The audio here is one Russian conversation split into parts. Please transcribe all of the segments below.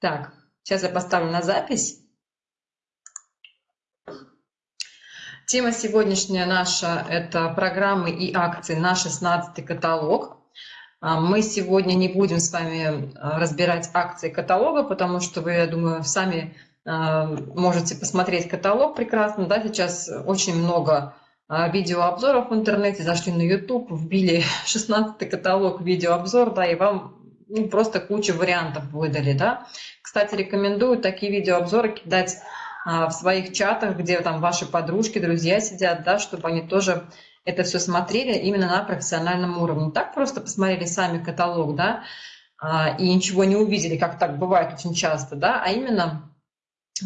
Так, сейчас я поставлю на запись. Тема сегодняшняя наша – это программы и акции на 16 каталог. А, мы сегодня не будем с вами а, разбирать акции каталога, потому что вы, я думаю, сами а, можете посмотреть каталог прекрасно. Да? Сейчас очень много видеообзоров в интернете, зашли на YouTube, вбили 16 каталог видеообзор, да, и вам ну, просто кучу вариантов выдали, да. Кстати, рекомендую такие видеообзоры кидать а, в своих чатах, где там ваши подружки, друзья сидят, да, чтобы они тоже это все смотрели именно на профессиональном уровне. Не так просто посмотрели сами каталог, да, а, и ничего не увидели, как так бывает очень часто, да, а именно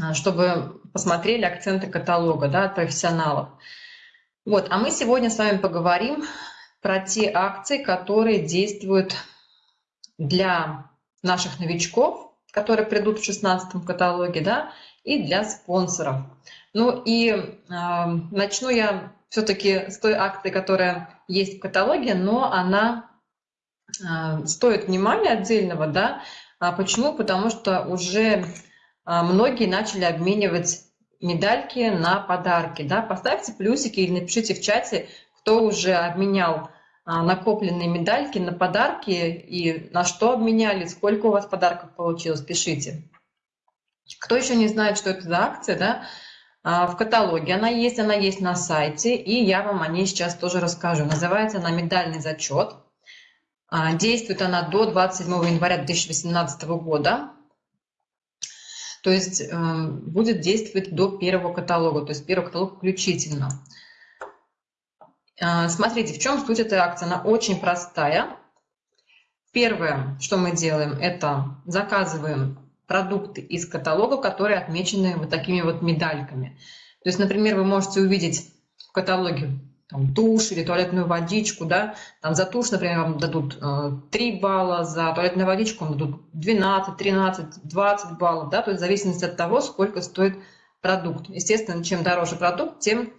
а, чтобы посмотрели акценты каталога, да, от профессионалов. Вот, а мы сегодня с вами поговорим про те акции, которые действуют для наших новичков, которые придут в 16 каталоге, да, и для спонсоров. Ну и э, начну я все-таки с той акции, которая есть в каталоге, но она э, стоит внимания отдельного, да. А почему? Потому что уже э, многие начали обменивать медальки на подарки, да. Поставьте плюсики или напишите в чате, кто уже обменял накопленные медальки на подарки и на что обменяли, сколько у вас подарков получилось, пишите. Кто еще не знает, что это за акция, да, а, в каталоге она есть, она есть на сайте, и я вам о ней сейчас тоже расскажу. Называется она «Медальный зачет». А, действует она до 27 января 2018 года. То есть э, будет действовать до первого каталога, то есть первый каталог включительно. А, смотрите, в чем суть этой акции? Она очень простая. Первое, что мы делаем, это заказываем продукты из каталога, которые отмечены вот такими вот медальками. То есть, например, вы можете увидеть в каталоге там, тушь или туалетную водичку, да, там за тушь, например, вам дадут э, 3 балла, за туалетную водичку вам дадут 12, 13, 20 баллов, да, то есть в зависимости от того, сколько стоит продукт. Естественно, чем дороже продукт, тем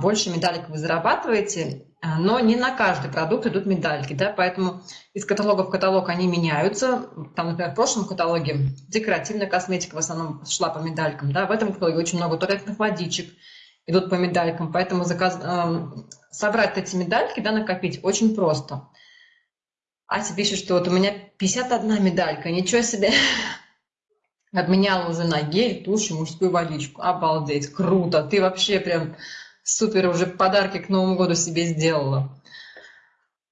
больше медалек вы зарабатываете, а, но не на каждый продукт идут медальки, да, поэтому из каталога в каталог они меняются. Там, например, в прошлом каталоге декоративная косметика в основном шла по медалькам, да, в этом каталоге очень много туалетных водичек идут по медалькам, поэтому заказ... собрать эти медальки, да, накопить очень просто. Ася пишет, что вот у меня 51 медалька, ничего себе. Обменяла уже на гель, тушь и мужскую водичку. Обалдеть, круто. Ты вообще прям Супер, уже подарки к Новому году себе сделала.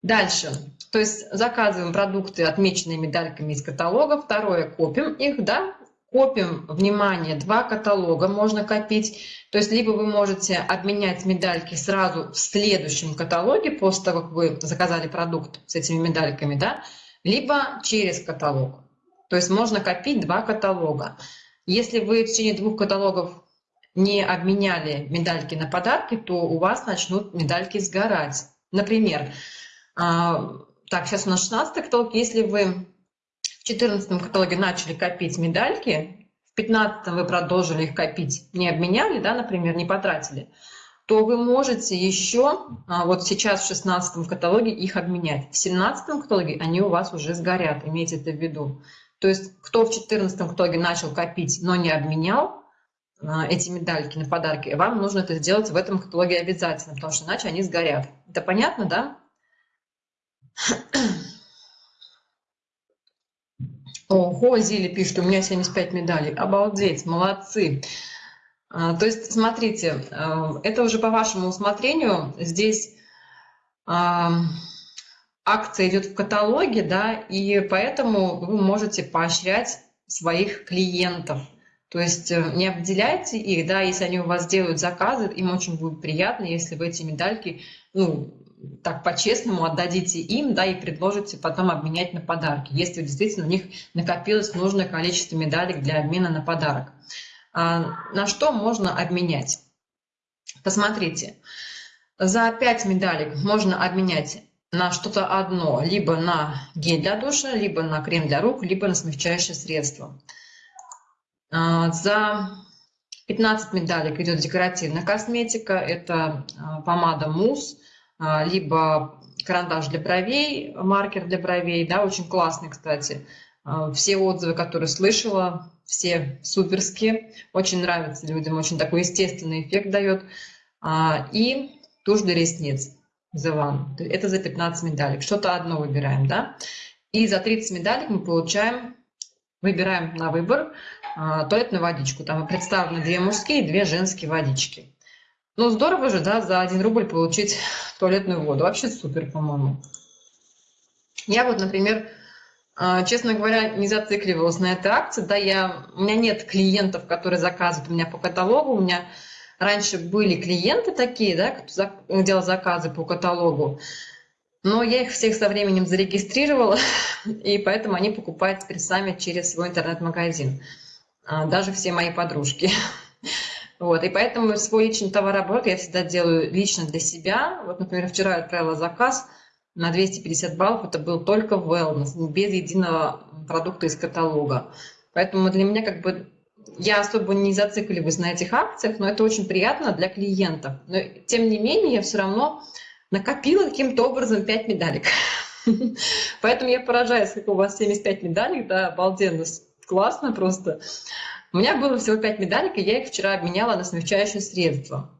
Дальше. То есть заказываем продукты, отмеченные медальками из каталога. Второе, копим их, да, копим, внимание, два каталога можно копить. То есть либо вы можете обменять медальки сразу в следующем каталоге, после того, как вы заказали продукт с этими медальками, да, либо через каталог. То есть можно копить два каталога. Если вы в течение двух каталогов не обменяли медальки на подарки, то у вас начнут медальки сгорать. Например, а, так, сейчас у нас 16 каталог. Если вы в 14 каталоге начали копить медальки, в 15 вы продолжили их копить, не обменяли, да, например, не потратили, то вы можете еще а, вот сейчас в 16 каталоге их обменять. В 17 каталоге они у вас уже сгорят, имейте это в виду. То есть кто в 14 каталоге начал копить, но не обменял, эти медальки на подарки, вам нужно это сделать в этом каталоге обязательно, потому что иначе они сгорят. Это понятно, да? Ого, Зили пишет, у меня 75 медалей. Обалдеть, молодцы. А, то есть, смотрите, а, это уже по вашему усмотрению. Здесь акция идет в каталоге, да, и поэтому вы можете поощрять своих клиентов – то есть э, не обделяйте их, да, если они у вас делают заказы, им очень будет приятно, если вы эти медальки, ну, так по-честному отдадите им, да, и предложите потом обменять на подарки, если действительно у них накопилось нужное количество медалек для обмена на подарок. А на что можно обменять? Посмотрите, за 5 медалек можно обменять на что-то одно, либо на гель для душа, либо на крем для рук, либо на смягчающее средство. А, за 15 медалек идет декоративная косметика. Это а, помада мусс, а, либо карандаш для бровей, маркер для бровей. Да, очень классный, кстати. Все отзывы, которые слышала, все суперские. Очень нравится людям, очень такой естественный эффект дает. И тушь для ресниц. The One. Это за 15 медалек. Что-то одно выбираем, да? И за 30 медалек мы получаем, выбираем на выбор туалетную водичку. Там представлены две мужские и две женские водички. Ну, здорово же, да, за 1 рубль получить туалетную воду. Вообще супер, по-моему. Я вот, например, а, честно говоря, не зацикливалась на этой акции. Да, я, у меня нет клиентов, которые заказывают у меня по каталогу. У меня раньше были клиенты такие, да, кто делал заказы по каталогу. Но я их всех со временем зарегистрировала, и поэтому они покупают теперь сами через свой интернет-магазин. А, даже все мои подружки. Вот, и поэтому свой личный товарооборот я всегда делаю лично для себя. Вот, например, вчера я отправила заказ – на 250 баллов это был только wellness, без единого продукта из каталога. Поэтому для меня как бы я особо не зацикливаюсь на этих акциях, но это очень приятно для клиентов. Но тем не менее я все равно накопила каким-то образом 5 медалек. Поэтому я поражаюсь, как у вас 75 медалей, да, обалденно, классно просто. У меня было всего 5 медалек, и я их вчера обменяла на смягчающее средство.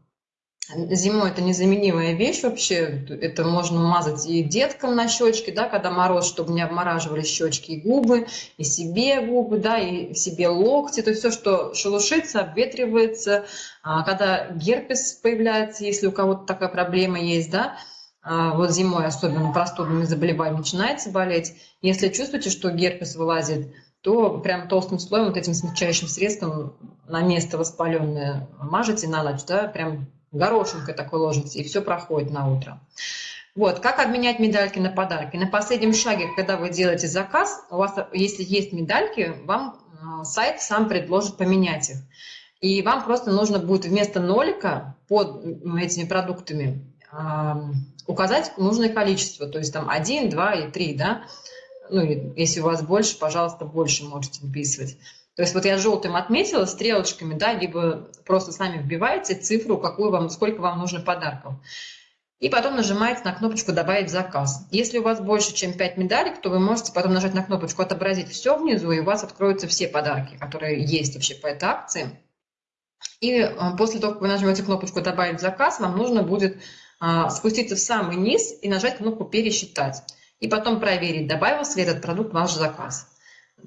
Зимой это незаменимая вещь вообще. Это можно мазать и деткам на щечки, да, когда мороз, чтобы не обмораживали щечки и губы, и себе губы, да, и себе локти. То есть все, что шелушится, обветривается. А когда герпес появляется, если у кого-то такая проблема есть, да, а вот зимой особенно простудными заболеваниями начинаете болеть. Если чувствуете, что герпес вылазит, то прям толстым слоем вот этим смягчающим средством на место воспаленное мажете на ночь, да, прям горошинкой такой ложится, и все проходит на утро. Вот, как обменять медальки на подарки? На последнем шаге, когда вы делаете заказ, у вас, если есть медальки, вам э, сайт сам предложит поменять их. И вам просто нужно будет вместо нолика под этими продуктами указать нужное количество, то есть там 1, 2 и 3, да. Ну, если у вас больше, пожалуйста, больше можете выписывать. То есть вот я желтым отметила стрелочками, да, либо просто сами вбиваете цифру, какую вам, сколько вам нужно подарков. И потом нажимаете на кнопочку «Добавить заказ». Если у вас больше, чем 5 медалек, то вы можете потом нажать на кнопочку «Отобразить все внизу», и у вас откроются все подарки, которые есть вообще по этой акции. И э, после того, как вы нажмете кнопочку «Добавить заказ», вам нужно будет а, спуститься в самый низ и нажать кнопку «Пересчитать». И потом проверить, добавился ли этот продукт в ваш заказ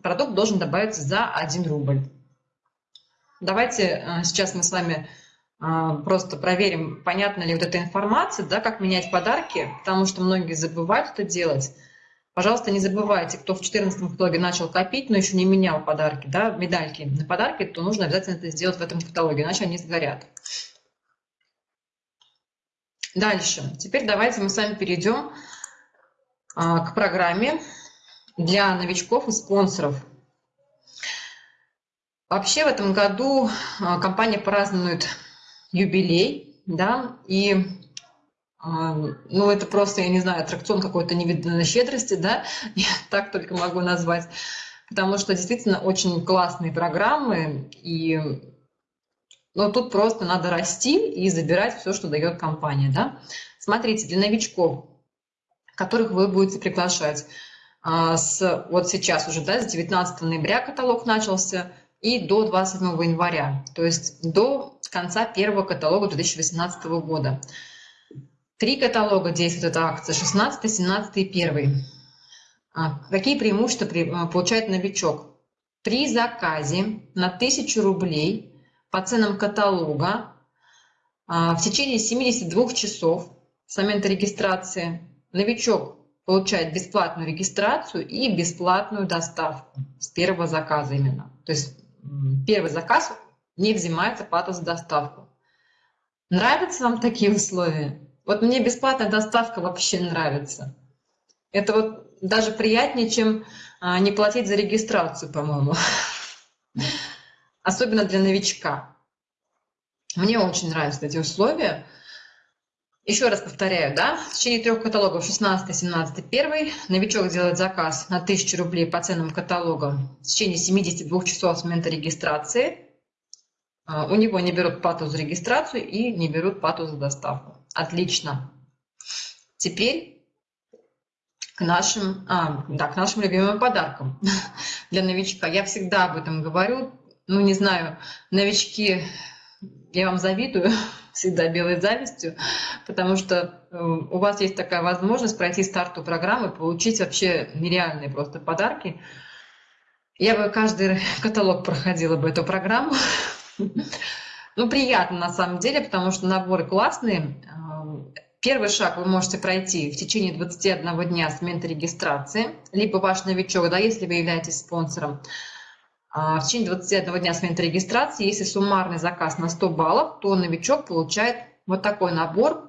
продукт должен добавиться за 1 рубль. Давайте э, сейчас мы с вами э, просто проверим, понятна ли вот эта информация, да, как менять подарки, потому что многие забывают это делать. Пожалуйста, не забывайте, кто в 14 каталоге начал копить, но еще не менял подарки, да, медальки на подарки, то нужно обязательно это сделать в этом каталоге, иначе они сгорят. Дальше. Теперь давайте мы с вами перейдем к программе для новичков и спонсоров. Вообще в этом году а, компания празднует юбилей, да, и а, ну, это просто, я не знаю, аттракцион какой-то невиданной щедрости, да, я так только могу назвать, потому что действительно очень классные программы, и ну, тут просто надо расти и забирать все, что дает компания, да. Смотрите, для новичков, которых вы будете приглашать, а, с, вот сейчас уже, да, с 19 ноября каталог начался и до 27 января, то есть до конца первого каталога 2018 года. Три каталога действует эта акция, 16, 17 и 1. А, какие преимущества а, получает новичок? При заказе на 1000 рублей по ценам каталога в течение 72 часов с момента регистрации новичок получает бесплатную регистрацию и бесплатную доставку с первого заказа именно. То есть первый заказ не взимается плата за доставку. Нравятся вам такие условия? Вот мне бесплатная доставка вообще нравится. Это вот даже приятнее, чем а, не платить за регистрацию, по-моему. Особенно для новичка. Мне очень нравятся эти условия. Еще раз повторяю, да, в течение трех каталогов 16, 17, 1 новичок делает заказ на 1000 рублей по ценным каталогам в течение 72 часов с момента регистрации. А, у него не берут плату за регистрацию и не берут плату за доставку. Отлично. Теперь к нашим, а, да, к нашим любимым подаркам для новичка. Я всегда об этом говорю. Ну, не знаю, новички, я вам завидую, всегда белой завистью, потому что э, у вас есть такая возможность пройти старту программы, получить вообще нереальные просто подарки. Я бы каждый каталог проходила бы эту программу. Ну, приятно на самом деле, потому что наборы классные. Первый шаг вы можете пройти в течение 21 дня с момента регистрации, либо ваш новичок, да, если вы являетесь спонсором, в течение 21 дня с момента регистрации, если суммарный заказ на 100 баллов, то новичок получает вот такой набор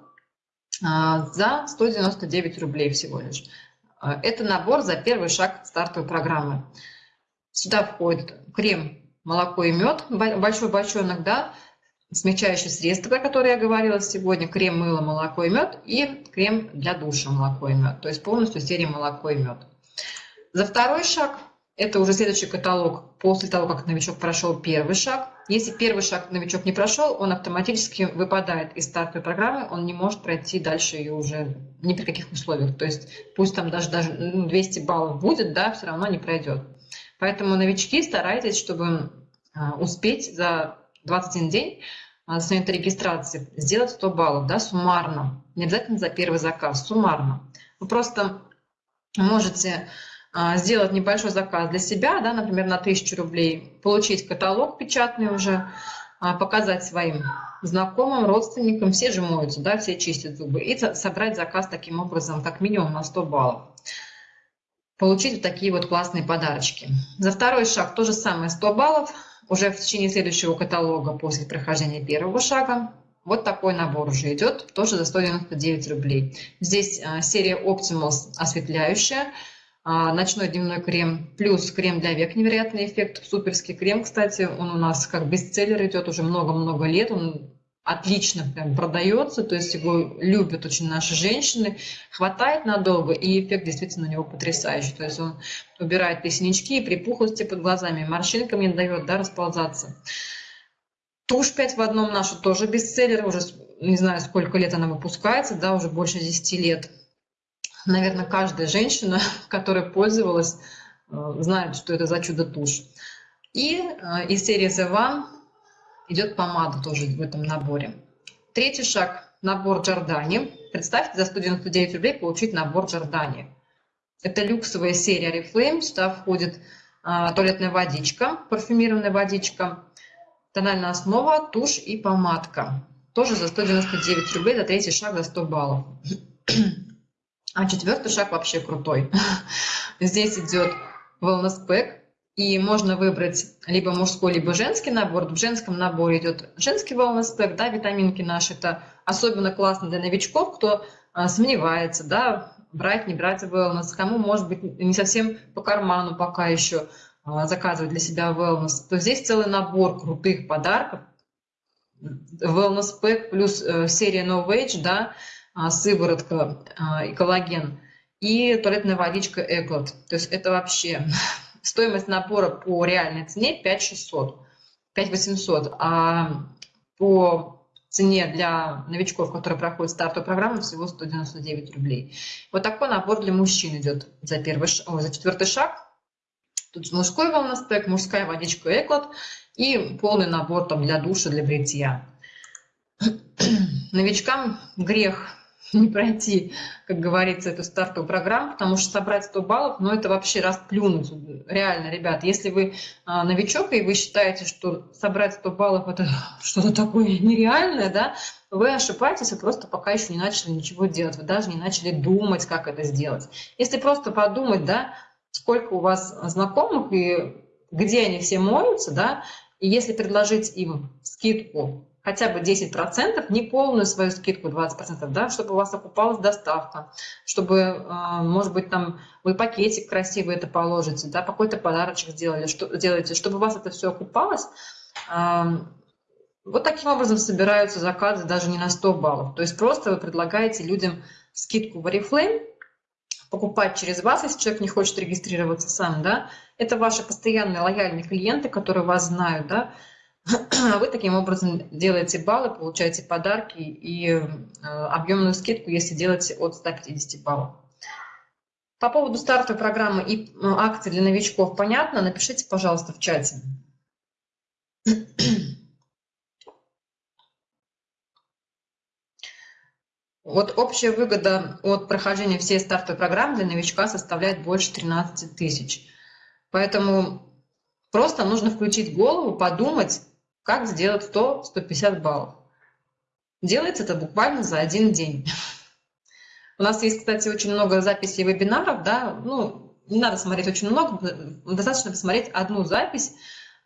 а, за 199 рублей всего лишь. А, это набор за первый шаг стартовой программы. Сюда входит крем, молоко и мед, большой бочонок, да, смягчающие средства, про которые я говорила сегодня, крем, мыло, молоко и мед, и крем для душа молоко и мед, то есть полностью серия молоко и мед. За второй шаг, это уже следующий каталог после того, как новичок прошел первый шаг. Если первый шаг новичок не прошел, он автоматически выпадает из стартовой программы, он не может пройти дальше ее уже ни при каких условиях. То есть пусть там даже, даже 200 баллов будет, да, все равно не пройдет. Поэтому новички старайтесь, чтобы а, успеть за 21 день а, с момента регистрации сделать 100 баллов, да, суммарно. Не обязательно за первый заказ, суммарно. Вы просто можете сделать небольшой заказ для себя, да, например, на 1000 рублей, получить каталог печатный уже, показать своим знакомым, родственникам, все же моются, да, все чистят зубы, и собрать заказ таким образом, как минимум на 100 баллов получить вот такие вот классные подарочки. За второй шаг то же самое 100 баллов. Уже в течение следующего каталога после прохождения первого шага вот такой набор уже идет, тоже за 199 рублей. Здесь а, серия Optimals осветляющая, а, ночной дневной крем, плюс крем для век невероятный эффект, суперский крем, кстати, он у нас как бестселлер идет уже много-много лет, он отлично прям продается, то есть его любят очень наши женщины, хватает надолго, и эффект действительно у него потрясающий. То есть он убирает и припухлости под глазами, морщинкам не дает да, расползаться. Тушь 5 в одном наша тоже бестселлер, уже не знаю, сколько лет она выпускается, да, уже больше 10 лет. Наверное, каждая женщина, которая пользовалась, э, знает, что это за чудо-тушь. И э, из серии The One идет помада тоже в этом наборе. Третий шаг – набор Джордани. Представьте, за 199 рублей получить набор Джордани. Это люксовая серия Oriflame. Сюда входит а, туалетная водичка, парфюмированная водичка, тональная основа, тушь и помадка. Тоже за 199 рублей, за третий шаг за 100 баллов. А четвертый шаг вообще крутой. Здесь идет wellness pack и можно выбрать либо мужской, либо женский набор. В женском наборе идет женский wellness pack, да, витаминки наши. Это особенно классно для новичков, кто а, сомневается, да, брать, не брать wellness, кому, может быть, не совсем по карману пока еще а, заказывать для себя wellness. То здесь целый набор крутых подарков. Wellness pack плюс э, серия No Wage, да, сыворотка а, и коллаген, и туалетная водичка Эклот. То есть это вообще Стоимость набора по реальной цене 5600, 5800, а по цене для новичков, которые проходят стартовую программу, всего 199 рублей. Вот такой набор для мужчин идет за, первый, о, за четвертый шаг. Тут мужской волностек, мужская водичка Эклот и полный набор там, для душа, для бритья. Новичкам грех не пройти, как говорится, эту стартовую программу, потому что собрать 100 баллов, ну это вообще расплюнуть. Реально, ребят, если вы а, новичок и вы считаете, что собрать 100 баллов это что-то такое нереальное, да, вы ошибаетесь, вы просто пока еще не начали ничего делать, вы даже не начали думать, как это сделать. Если просто подумать, да, сколько у вас знакомых и где они все моются, да, и если предложить им скидку хотя бы 10%, не полную свою скидку 20%, да, чтобы у вас окупалась доставка, чтобы, а, может быть, там вы пакетик красивый это положите, да, какой-то подарочек сделали, что, делаете, чтобы у вас это все окупалось. Вот таким образом собираются заказы даже не на 100 баллов. То есть просто вы предлагаете людям скидку в Oriflame, покупать через вас, если человек не хочет регистрироваться сам, да, это ваши постоянные лояльные клиенты, которые вас знают, да, а вы таким образом делаете баллы, получаете подарки и э, объемную скидку, если делаете от 150 баллов. По поводу стартовой программы и акций для новичков понятно? Напишите, пожалуйста, в чате. Вот общая выгода от прохождения всей стартовой программы для новичка составляет больше 13 тысяч. Поэтому просто нужно включить голову, подумать, как сделать 100-150 баллов. Делается это буквально за один день. У нас есть, кстати, очень много записей вебинаров, да, ну, не надо смотреть очень много, достаточно посмотреть одну запись,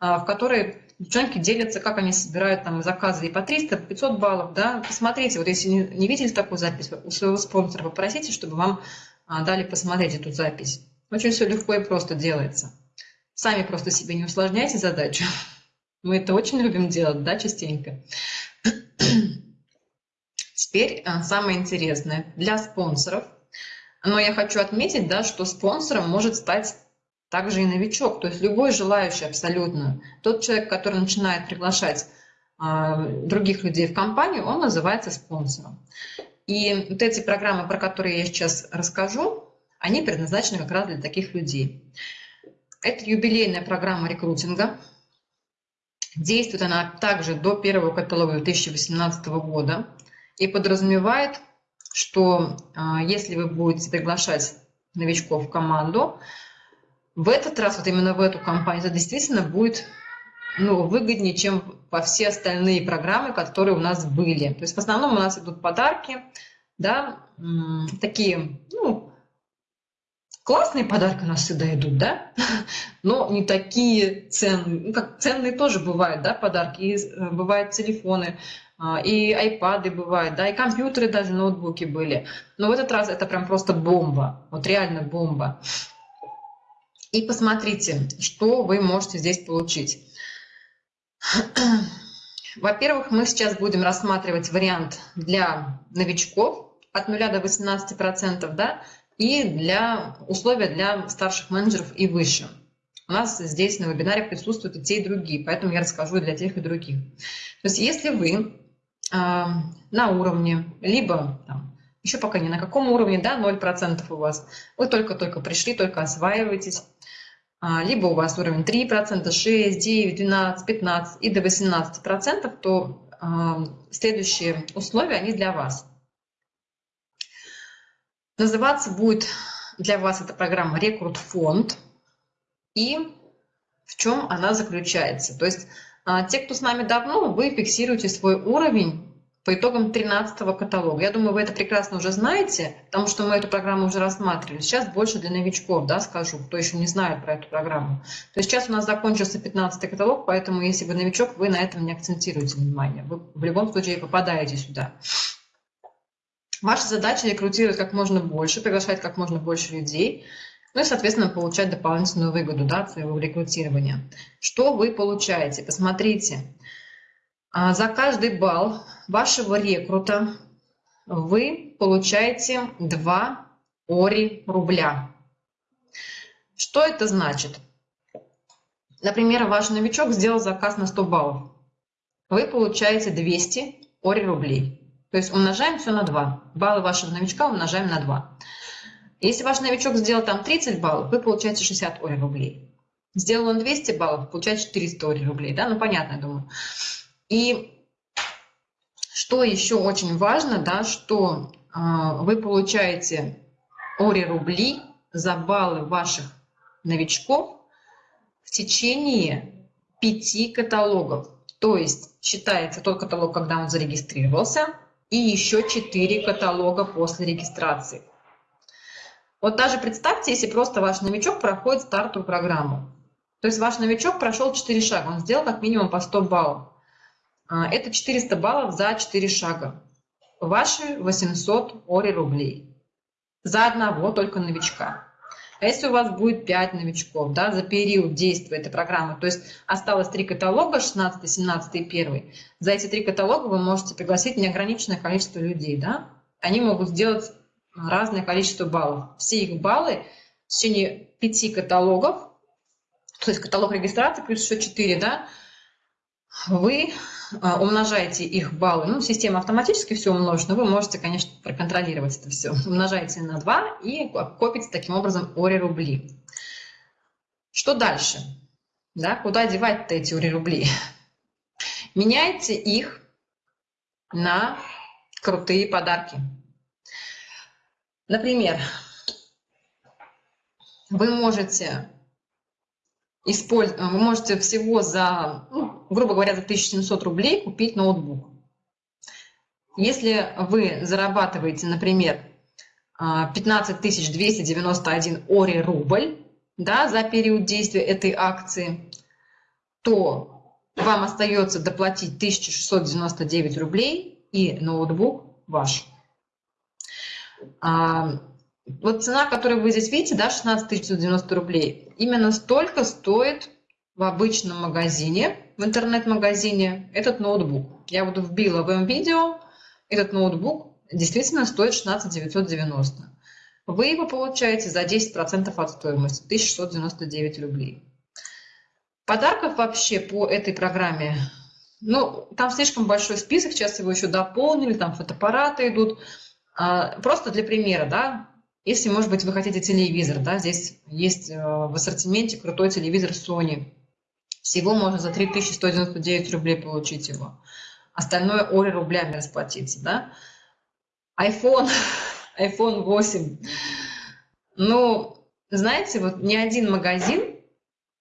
а, в которой девчонки делятся, как они собирают там заказы и по 300, по 500 баллов, да, посмотрите, вот если не, не видели такую запись, у своего спонсора попросите, чтобы вам а, дали посмотреть эту запись. Очень все легко и просто делается. Сами просто себе не усложняйте задачу. Мы это очень любим делать, да, частенько. Теперь а, самое интересное для спонсоров. Но я хочу отметить, да, что спонсором может стать также и новичок, то есть любой желающий абсолютно. Тот человек, который начинает приглашать а, других людей в компанию, он называется спонсором. И вот эти программы, про которые я сейчас расскажу, они предназначены как раз для таких людей. Это юбилейная программа рекрутинга. Действует она также до первого каталога 2018 года и подразумевает, что а, если вы будете приглашать новичков в команду, в этот раз, вот именно в эту компанию, это действительно будет ну, выгоднее, чем по все остальные программы, которые у нас были. То есть в основном у нас идут подарки, да, такие, ну, классные подарки у нас всегда идут, да, но не такие ценные, ну, как ценные тоже бывают, да, подарки, и э, бывают телефоны, а, и айпады бывают, да, и компьютеры даже, ноутбуки были. Но в этот раз это прям просто бомба, вот реально бомба. И посмотрите, что вы можете здесь получить. Во-первых, мы сейчас будем рассматривать вариант для новичков от 0 до 18%, да, и для условия для старших менеджеров и выше. У нас здесь на вебинаре присутствуют и те, и другие, поэтому я расскажу и для тех, и других. То есть если вы э, на уровне, либо там, еще пока не на каком уровне, да, 0% у вас, вы только-только пришли, только осваиваетесь, а, либо у вас уровень 3%, 6, 9, 12, 15 и до 18%, то а, следующие условия, они для вас. Называться будет для вас эта программа «Рекрут фонд». И в чем она заключается? То есть а, те, кто с нами давно, вы фиксируете свой уровень по итогам 13 каталога. Я думаю, вы это прекрасно уже знаете, потому что мы эту программу уже рассматривали. Сейчас больше для новичков, да, скажу, кто еще не знает про эту программу. То есть сейчас у нас закончился 15 каталог, поэтому если вы новичок, вы на этом не акцентируете внимание. Вы в любом случае попадаете сюда. Ваша задача рекрутировать как можно больше, приглашать как можно больше людей, ну и, соответственно, получать дополнительную выгоду да, от своего рекрутирования. Что вы получаете? Посмотрите. А за каждый балл вашего рекрута вы получаете 2 ори рубля. Что это значит? Например, ваш новичок сделал заказ на 100 баллов. Вы получаете 200 ори рублей. То есть умножаем все на 2. Баллы вашего новичка умножаем на 2. Если ваш новичок сделал там 30 баллов, вы получаете 60 ори рублей. Сделал он 200 баллов, получаете 400 ори рублей. Да? Ну, понятно, я думаю. И что еще очень важно, да, что э, вы получаете ори рубли за баллы ваших новичков в течение пяти каталогов. То есть считается тот каталог, когда он зарегистрировался, и еще четыре каталога после регистрации. Вот даже представьте, если просто ваш новичок проходит стартовую программу. То есть ваш новичок прошел 4 шага, он сделал как минимум по 100 баллов. А, это 400 баллов за 4 шага. Ваши 800 ори рублей. За одного только новичка. А если у вас будет 5 новичков да, за период действия этой программы, то есть осталось 3 каталога, 16, 17 и 1, за эти 3 каталога вы можете пригласить неограниченное количество людей. Да? Они могут сделать разное количество баллов. Все их баллы в течение 5 каталогов, то есть каталог регистрации плюс еще 4, да, вы а, умножаете их баллы, ну, система автоматически все умножит, но вы можете, конечно, проконтролировать это все. Умножаете на 2 и копите таким образом ОРИ рубли. Что дальше? Да, куда девать-то эти ОРИ рубли? Меняйте их на крутые подарки. Например, вы можете использовать, вы можете всего за, ну, грубо говоря, за 1700 рублей купить ноутбук. Если вы зарабатываете, например, 15 291 ОРИ рубль да, за период действия этой акции, то вам остается доплатить 1699 рублей и ноутбук ваш. Вот цена, которую вы здесь видите, да, 16 990 рублей, именно столько стоит в обычном магазине, в интернет-магазине этот ноутбук. Я вот вбила в М-видео, этот ноутбук действительно стоит 16 990. Вы его получаете за 10% от стоимости, 1699 рублей. Подарков вообще по этой программе, ну, там слишком большой список, сейчас его еще дополнили, там фотоаппараты идут. А, просто для примера, да, если, может быть, вы хотите телевизор, да, здесь есть э, в ассортименте крутой телевизор Sony. Всего можно за 3199 рублей получить его. Остальное Ори рублями расплатиться, да. iPhone, iPhone 8. Ну, знаете, вот ни один магазин,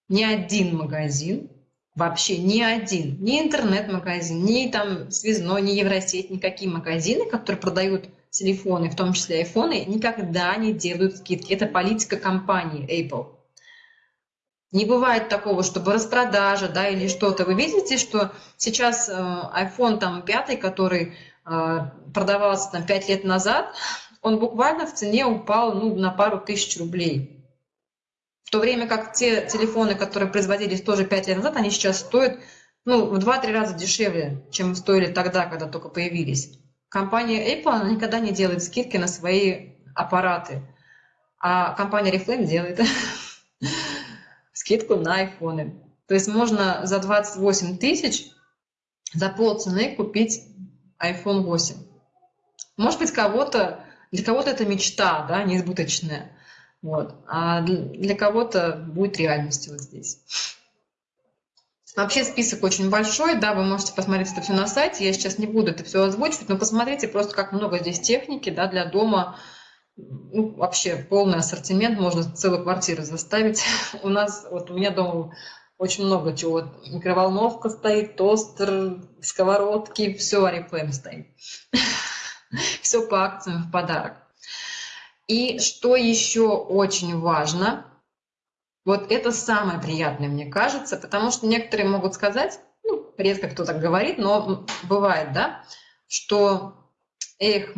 ни один магазин, вообще ни один, ни интернет-магазин, ни там связной, ни Евросеть, никакие магазины, которые продают телефоны, в том числе айфоны, никогда не делают скидки. Это политика компании Apple. Не бывает такого, чтобы распродажа да, или что-то. Вы видите, что сейчас э, iPhone там, 5, который э, продавался там, 5 лет назад, он буквально в цене упал ну, на пару тысяч рублей. В то время как те телефоны, которые производились тоже 5 лет назад, они сейчас стоят ну, в 2-3 раза дешевле, чем стоили тогда, когда только появились. Компания Apple она никогда не делает скидки на свои аппараты, а компания Reflame делает скидку на айфоны. То есть можно за 28 тысяч за полцены купить iPhone 8. Может быть, кого-то, для кого-то это мечта, да, неизбыточная. Вот. А для кого-то будет реальностью вот здесь. Вообще список очень большой, да, вы можете посмотреть это все на сайте, я сейчас не буду это все озвучивать, но посмотрите просто, как много здесь техники, да, для дома, ну, вообще полный ассортимент, можно целую квартиру заставить. У нас, вот у меня дома очень много чего, микроволновка стоит, тостер, сковородки, все Арифлейм стоит. Все по акциям в подарок. И что еще очень важно – вот это самое приятное, мне кажется, потому что некоторые могут сказать, ну, редко кто так говорит, но бывает, да, что, эх,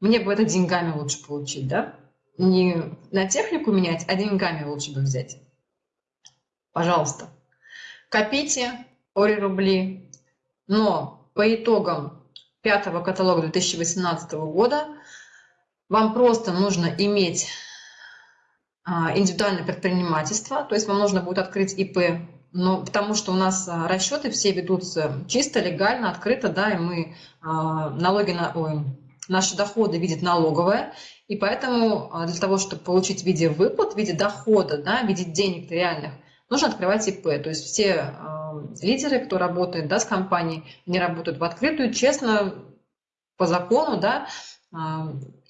мне бы это деньгами лучше получить, да, не на технику менять, а деньгами лучше бы взять. Пожалуйста, копите ори рубли, но по итогам пятого каталога 2018 года вам просто нужно иметь индивидуальное предпринимательство, то есть вам нужно будет открыть ИП, но потому что у нас а, расчеты все ведутся чисто, легально, открыто, да, и мы а, налоги на, ой, наши доходы видит налоговая, и поэтому для того, чтобы получить в виде выплат, в виде дохода, да, в виде денег реальных, нужно открывать ИП. То есть все лидеры, кто работает да, с компанией, они работают в открытую, честно, по закону, да,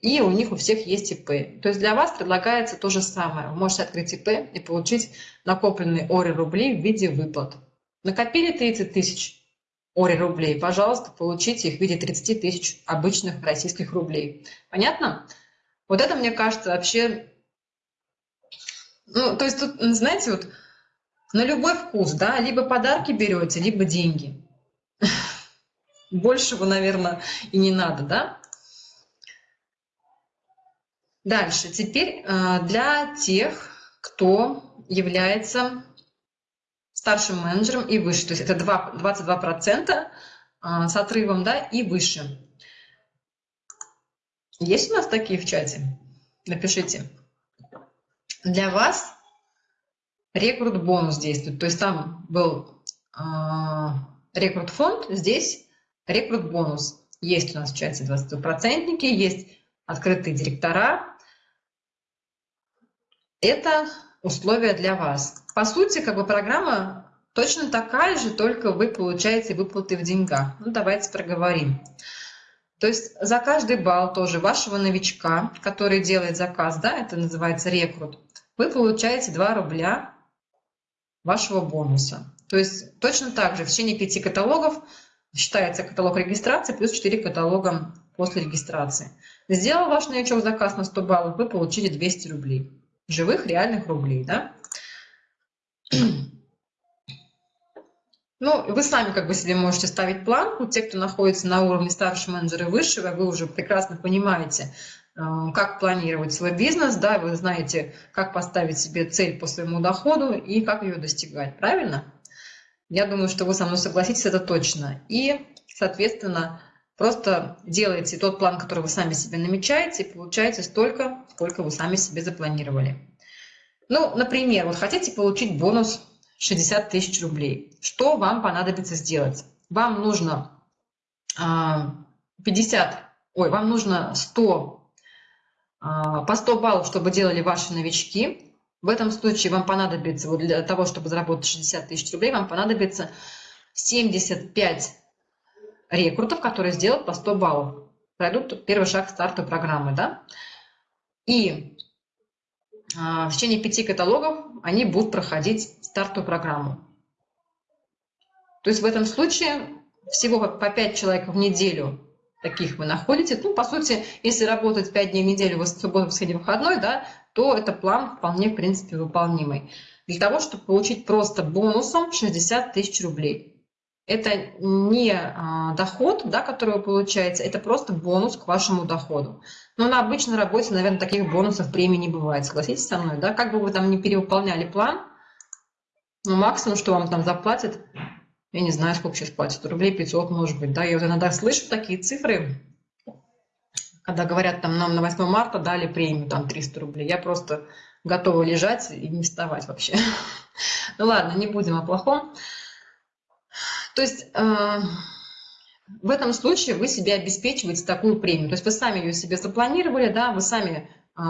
и у них у всех есть ИП. То есть для вас предлагается то же самое. Вы можете открыть ИП и получить накопленные ОРИ рублей в виде выплат. Накопили 30 тысяч ОРИ рублей, пожалуйста, получите их в виде 30 тысяч обычных российских рублей. Понятно? Вот это, мне кажется, вообще... Ну, то есть тут, знаете, вот на любой вкус, да, либо подарки берете, либо деньги. Большего, наверное, и не надо, да? Дальше, теперь э, для тех, кто является старшим менеджером и выше, то есть это 2, 22% э, с отрывом да, и выше. Есть у нас такие в чате? Напишите. Для вас рекрут бонус действует, то есть там был э, рекрут фонд, здесь рекрут бонус. Есть у нас в чате 20%, есть открытые директора. Это условия для вас. По сути, как бы программа точно такая же, только вы получаете выплаты в деньгах. Ну, давайте проговорим. То есть за каждый балл тоже вашего новичка, который делает заказ, да, это называется рекрут, вы получаете 2 рубля вашего бонуса. То есть точно так же в течение пяти каталогов считается каталог регистрации плюс 4 каталога после регистрации. Сделал ваш новичок заказ на 100 баллов, вы получили 200 рублей. Живых, реальных рублей, да? Ну, вы сами как бы себе можете ставить планку. Те, кто находится на уровне старшего менеджера и высшего, вы уже прекрасно понимаете, э, как планировать свой бизнес, да, вы знаете, как поставить себе цель по своему доходу и как ее достигать, правильно? Я думаю, что вы со мной согласитесь, это точно. И, соответственно, просто делаете тот план, который вы сами себе намечаете, и получаете столько, сколько вы сами себе запланировали. Ну, например, вот хотите получить бонус 60 тысяч рублей. Что вам понадобится сделать? Вам нужно 50, а, ой, вам нужно 100, а, по 100 баллов, чтобы делали ваши новички. В этом случае вам понадобится, вот для того, чтобы заработать 60 тысяч рублей, вам понадобится 75 рекрутов, которые сделают по 100 баллов. Пройдут первый шаг старта программы, да? И а, в течение пяти каталогов они будут проходить стартовую программу. То есть в этом случае всего по 5 человек в неделю таких вы находите. Ну, по сути, если работать 5 дней в неделю, в субботу, воскресенье, выходной, да, то это план вполне, в принципе, выполнимый. Для того, чтобы получить просто бонусом 60 тысяч рублей. Это не а, доход, да, который вы получаете, это просто бонус к вашему доходу. Но на обычной работе, наверное, таких бонусов премии не бывает. Согласитесь со мной, да? Как бы вы там не перевыполняли план, ну, максимум, что вам там заплатят, я не знаю, сколько сейчас платят, рублей 500, может быть, да? Я вот иногда слышу такие цифры, когда говорят, там, нам на 8 марта дали премию, там, 300 рублей. Я просто готова лежать и не вставать вообще. Ну ладно, не будем о плохом. То есть э, в этом случае вы себе обеспечиваете такую премию. То есть вы сами ее себе запланировали, да, вы сами э,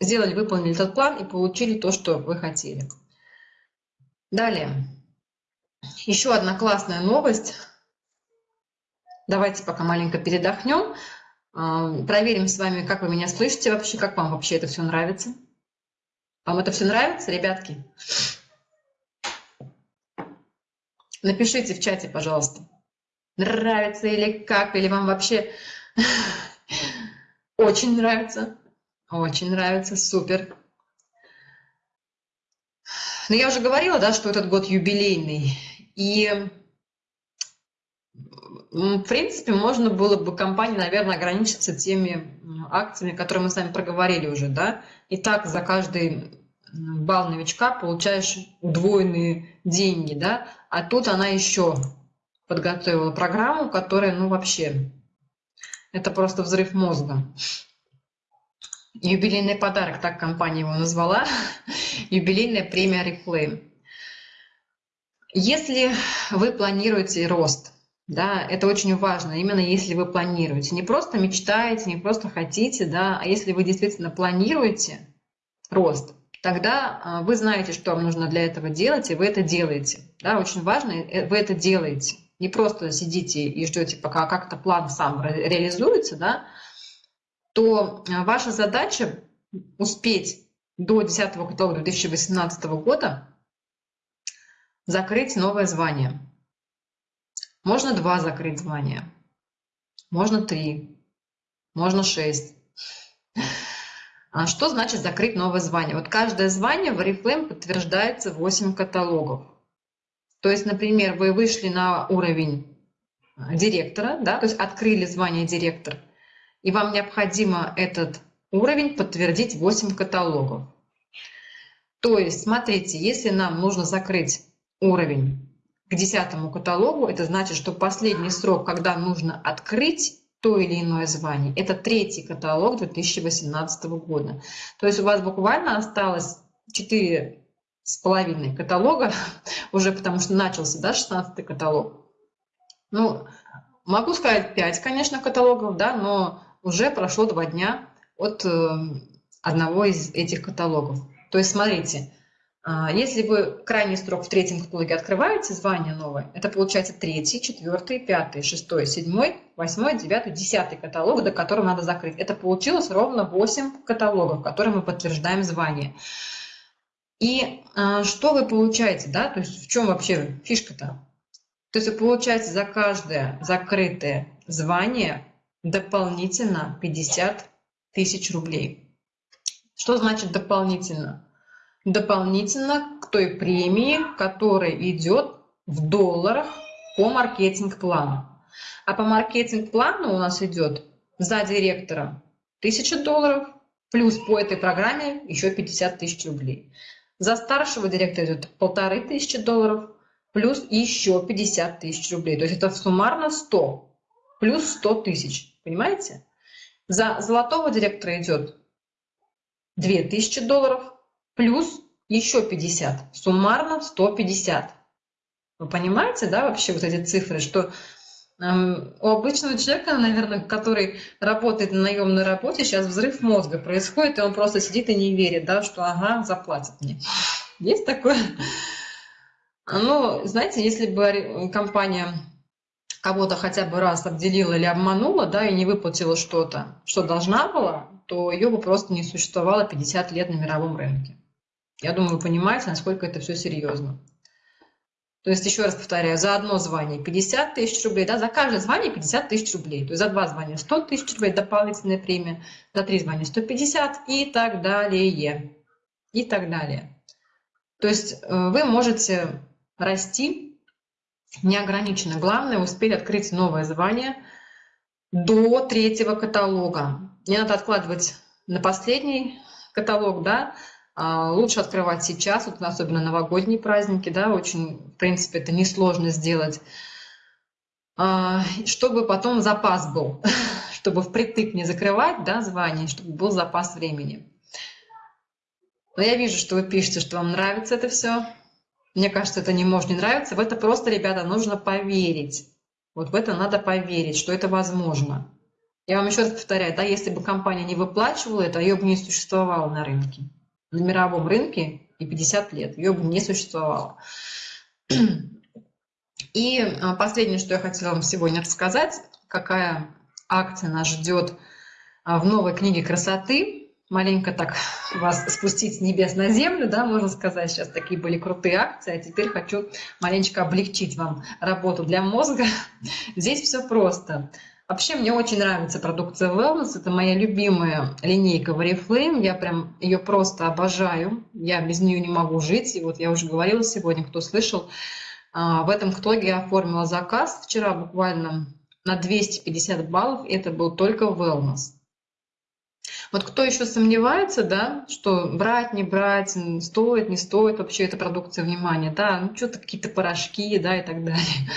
сделали, выполнили этот план и получили то, что вы хотели. Далее. Еще одна классная новость. Давайте пока маленько передохнем. Э, проверим с вами, как вы меня слышите вообще, как вам вообще это все нравится. Вам это все нравится, ребятки? Напишите в чате, пожалуйста, нравится или как, или вам вообще очень нравится. Очень нравится, супер. Но я уже говорила, да, что этот год юбилейный. И, в принципе, можно было бы компании, наверное, ограничиться теми акциями, которые мы с вами проговорили уже, да. И так за каждый балл новичка получаешь удвоенные деньги, да, а тут она еще подготовила программу, которая, ну, вообще, это просто взрыв мозга. Юбилейный подарок, так компания его назвала, юбилейная премия Reflame. Если вы планируете рост, да, это очень важно, именно если вы планируете, не просто мечтаете, не просто хотите, да, а если вы действительно планируете рост, тогда а, вы знаете, что вам нужно для этого делать, и вы это делаете. Да, очень важно, э, вы это делаете. Не просто сидите и ждете, пока как-то план сам реализуется, да, то а, ваша задача успеть до 10 каталога 2018 года закрыть новое звание. Можно два закрыть звания, можно три, можно шесть. А что значит закрыть новое звание? Вот каждое звание в Oriflame подтверждается 8 каталогов. То есть, например, вы вышли на уровень директора, да, то есть открыли звание директор, и вам необходимо этот уровень подтвердить 8 каталогов. То есть, смотрите, если нам нужно закрыть уровень к 10 каталогу, это значит, что последний срок, когда нужно открыть то или иное звание. Это третий каталог 2018 года. То есть у вас буквально осталось 4 с половиной каталога, уже потому что начался да, 16 каталог. Ну, могу сказать 5, конечно, каталогов, да, но уже прошло два дня от э, одного из этих каталогов. То есть, смотрите, если вы крайний строк в третьем каталоге открываете, звание новое, это получается третий, четвертый, пятый, шестой, седьмой, восьмой, девятый, десятый каталог, до которого надо закрыть. Это получилось ровно 8 каталогов, которым мы подтверждаем звание. И а, что вы получаете, да, то есть в чем вообще фишка-то? То есть вы получаете за каждое закрытое звание дополнительно 50 тысяч рублей. Что значит дополнительно? Дополнительно к той премии, которая идет в долларах по маркетинг-плану. А по маркетинг-плану у нас идет за директора 1000 долларов, плюс по этой программе еще 50 тысяч рублей. За старшего директора идет полторы тысячи долларов, плюс еще 50 тысяч рублей. То есть это суммарно 100, плюс 100 тысяч. Понимаете? За золотого директора идет 2000 долларов, плюс еще 50, суммарно 150. Вы понимаете, да, вообще вот эти цифры, что эм, у обычного человека, наверное, который работает на наемной работе, сейчас взрыв мозга происходит, и он просто сидит и не верит, да, что ага, заплатят мне. Есть такое? Ну, знаете, если бы компания кого-то хотя бы раз обделила или обманула, да, и не выплатила что-то, что должна была, то ее бы просто не существовало 50 лет на мировом рынке. Я думаю, вы понимаете, насколько это все серьезно. То есть, еще раз повторяю, за одно звание 50 тысяч рублей, да, за каждое звание 50 тысяч рублей. То есть за два звания 100 тысяч рублей дополнительная премия, за три звания 150 и так далее. И так далее. То есть э, вы можете расти неограниченно. Главное успеть открыть новое звание до третьего каталога. Не надо откладывать на последний каталог, да, лучше открывать сейчас, вот особенно новогодние праздники, да, очень, в принципе, это несложно сделать, а, чтобы потом запас был, чтобы впритык не закрывать, да, звание, чтобы был запас времени. Но я вижу, что вы пишете, что вам нравится это все. Мне кажется, это не может не нравиться. В это просто, ребята, нужно поверить. Вот в это надо поверить, что это возможно. Я вам еще раз повторяю, да, если бы компания не выплачивала это, ее бы не существовало на рынке на мировом рынке и 50 лет. Ее бы не существовало. И а, последнее, что я хотела вам сегодня рассказать, какая акция нас ждет а, в новой книге красоты. Маленько так вас спустить с небес на землю, да, можно сказать. Сейчас такие были крутые акции, а теперь хочу маленечко облегчить вам работу для мозга. Здесь все просто. Вообще мне очень нравится продукция Wellness, это моя любимая линейка Oriflame, я прям ее просто обожаю, я без нее не могу жить, и вот я уже говорила сегодня, кто слышал, а, в этом итоге я оформила заказ вчера буквально на 250 баллов, это был только Wellness. Вот кто еще сомневается, да, что брать, не брать, стоит, не стоит вообще эта продукция внимания, да, ну что-то какие-то порошки, да, и так далее.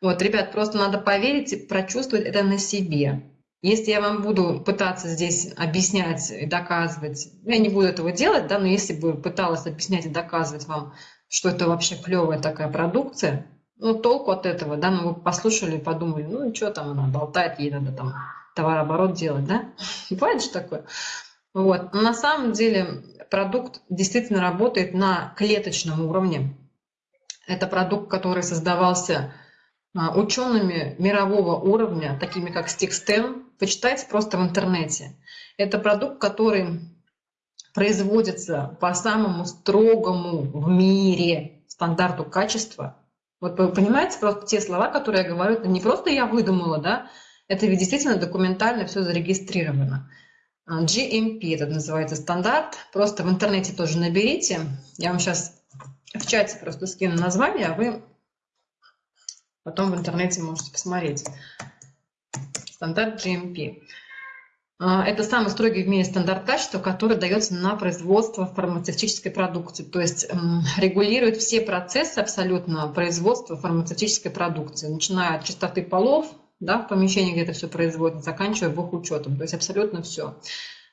Вот, ребят, просто надо поверить и прочувствовать это на себе. Если я вам буду пытаться здесь объяснять и доказывать, я не буду этого делать, да, но если бы пыталась объяснять и доказывать вам, что это вообще клевая такая продукция, ну, толку от этого, да, ну, вы послушали подумали, ну, что там она болтает, ей надо там товарооборот делать, да? Бывает же такое? Вот. На самом деле продукт действительно работает на клеточном уровне. Это продукт, который создавался учеными мирового уровня, такими как Stixten, почитайте просто в интернете. Это продукт, который производится по самому строгому в мире стандарту качества. Вот вы понимаете, просто те слова, которые я говорю, это не просто я выдумала, да, это ведь действительно документально все зарегистрировано. А, GMP это называется стандарт. Просто в интернете тоже наберите. Я вам сейчас в чате просто скину название, а вы Потом в интернете можете посмотреть. Стандарт GMP. А, это самый строгий в мире стандарт качества, который дается на производство фармацевтической продукции. То есть регулирует все процессы абсолютно производства фармацевтической продукции, начиная от чистоты полов, да, в помещении, где это все производится, заканчивая их учетом. То есть абсолютно все.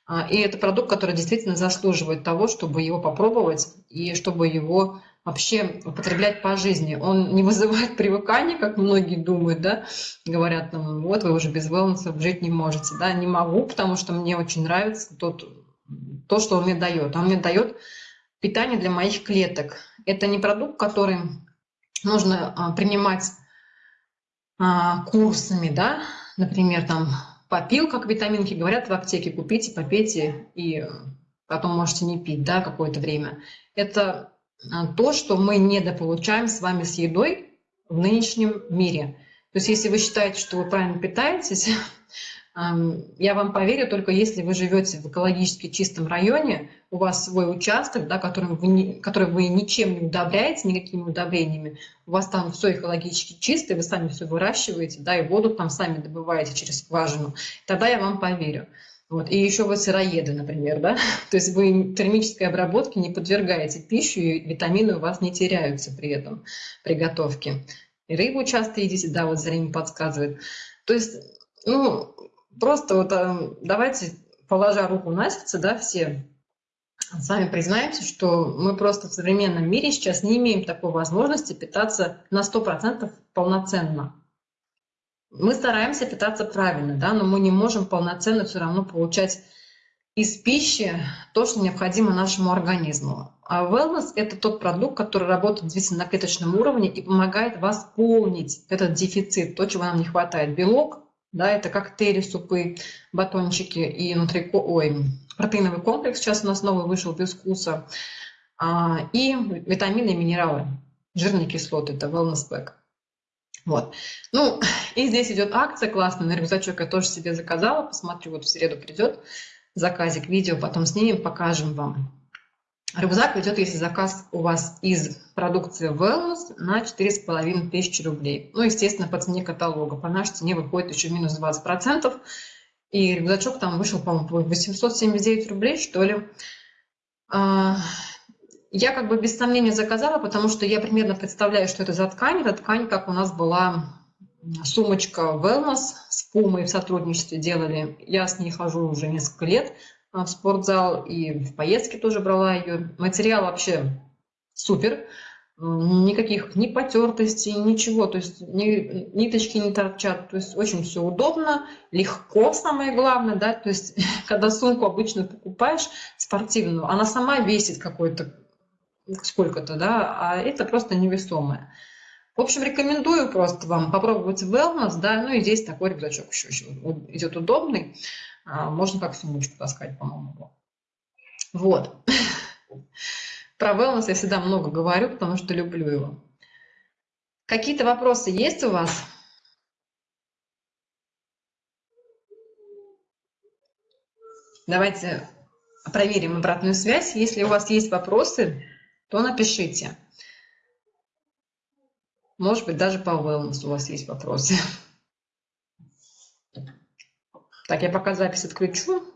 А, и это продукт, который действительно заслуживает того, чтобы его попробовать и чтобы его вообще употреблять по жизни. Он не вызывает привыкания, как многие думают, да, говорят, там, вот вы уже без wellness жить не можете, да, не могу, потому что мне очень нравится тот, то, что он мне дает. Он мне дает питание для моих клеток. Это не продукт, который нужно а, принимать а, курсами, да, например, там попил, как витаминки говорят в аптеке, купите, попейте и потом можете не пить, да, какое-то время. Это а, то, что мы недополучаем с вами с едой в нынешнем мире. То есть если вы считаете, что вы правильно питаетесь, я вам поверю только если вы живете в экологически чистом районе, у вас свой участок, да, который, вы не, который вы ничем не удобряете, никакими удобрениями, у вас там все экологически чисто, вы сами все выращиваете, да, и воду там сами добываете через скважину, тогда я вам поверю. Вот. И еще вы сыроеды, например, да? То есть вы термической обработке не подвергаете пищу, и витамины у вас не теряются при этом, при готовке. И рыбу часто едите, да, вот зрение подсказывает. То есть, ну, просто вот э, давайте, положа руку на сердце, да, все сами признаемся, что мы просто в современном мире сейчас не имеем такой возможности питаться на 100% полноценно мы стараемся питаться правильно, да, но мы не можем полноценно все равно получать из пищи то, что необходимо нашему организму. А wellness – это тот продукт, который работает действительно на клеточном уровне и помогает восполнить этот дефицит, то, чего нам не хватает. Белок, да, это коктейли, супы, батончики и нутрико... Ой, протеиновый комплекс, сейчас у нас новый вышел без вкуса, а, и витамины и минералы, жирные кислоты, это wellness pack. Вот. Ну, и здесь идет акция классная на рюкзачок. Я тоже себе заказала. Посмотрю, вот в среду придет заказик, видео, потом снимем, покажем вам. Рюкзак идет, если заказ у вас из продукции Wellness на 4,5 тысячи рублей. Ну, естественно, по цене каталога. По нашей цене выходит еще минус 20%. И рюкзачок там вышел, по-моему, 879 рублей, что ли. А, я как бы без сомнения заказала, потому что я примерно представляю, что это за ткань. Это ткань, как у нас была сумочка Wellness с Пумой в сотрудничестве делали. Я с ней хожу уже несколько лет в спортзал и в поездке тоже брала ее. Материал вообще супер. Никаких ни потертостей, ничего. То есть ни, ниточки не торчат. То есть очень все удобно, легко самое главное. Да? То есть когда сумку обычно покупаешь спортивную, она сама весит какой-то сколько-то, да, а это просто невесомое. В общем, рекомендую просто вам попробовать wellness, да, ну и здесь такой рюкзачок еще, еще идет удобный, а, можно как сумочку таскать, по-моему. Вот. Про wellness я всегда много говорю, потому что люблю его. Какие-то вопросы есть у вас? Давайте проверим обратную связь. Если у вас есть вопросы, то напишите. Может быть, даже по wellness у вас есть вопросы. Так, я пока запись отключу.